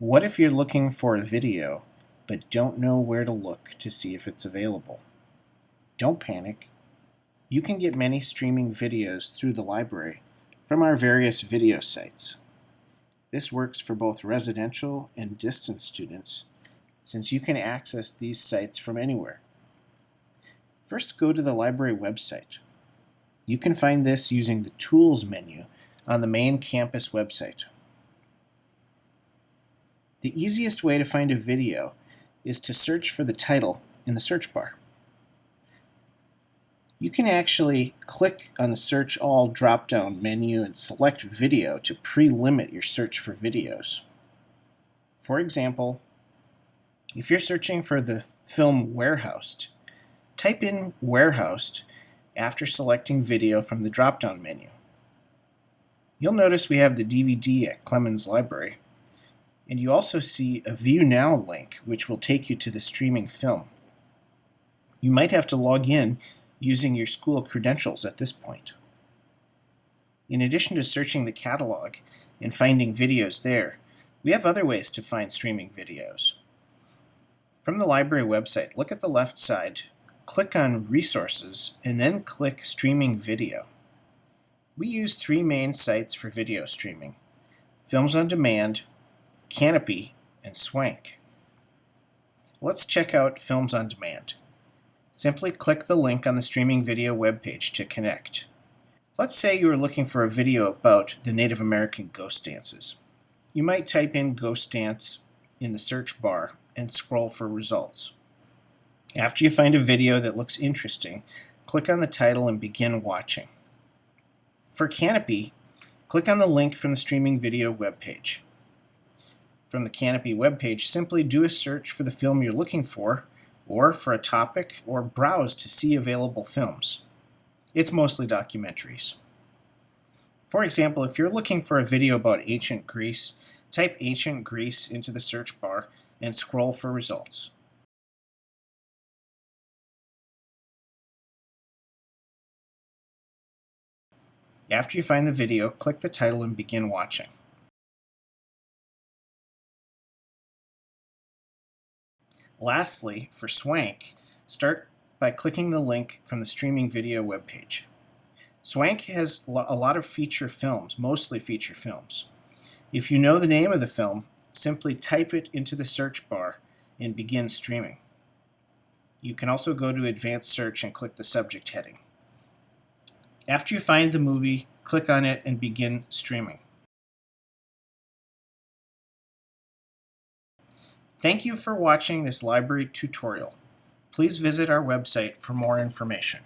What if you're looking for a video but don't know where to look to see if it's available? Don't panic. You can get many streaming videos through the library from our various video sites. This works for both residential and distance students since you can access these sites from anywhere. First go to the library website. You can find this using the Tools menu on the main campus website. The easiest way to find a video is to search for the title in the search bar. You can actually click on the Search All drop-down menu and select Video to pre-limit your search for videos. For example, if you're searching for the film Warehoused, type in Warehoused after selecting Video from the drop-down menu. You'll notice we have the DVD at Clemens Library, and you also see a View Now link which will take you to the streaming film. You might have to log in using your school credentials at this point. In addition to searching the catalog and finding videos there, we have other ways to find streaming videos. From the library website, look at the left side, click on Resources, and then click Streaming Video. We use three main sites for video streaming, Films on Demand, Kanopy, and Swank. Let's check out Films on Demand. Simply click the link on the streaming video webpage to connect. Let's say you are looking for a video about the Native American ghost dances. You might type in ghost dance in the search bar and scroll for results. After you find a video that looks interesting, click on the title and begin watching. For Kanopy, click on the link from the streaming video webpage from the Kanopy webpage, simply do a search for the film you're looking for, or for a topic, or browse to see available films. It's mostly documentaries. For example, if you're looking for a video about ancient Greece, type ancient Greece into the search bar and scroll for results. After you find the video, click the title and begin watching. Lastly, for Swank, start by clicking the link from the streaming video webpage. Swank has a lot of feature films, mostly feature films. If you know the name of the film, simply type it into the search bar and begin streaming. You can also go to advanced search and click the subject heading. After you find the movie, click on it and begin streaming. Thank you for watching this library tutorial. Please visit our website for more information.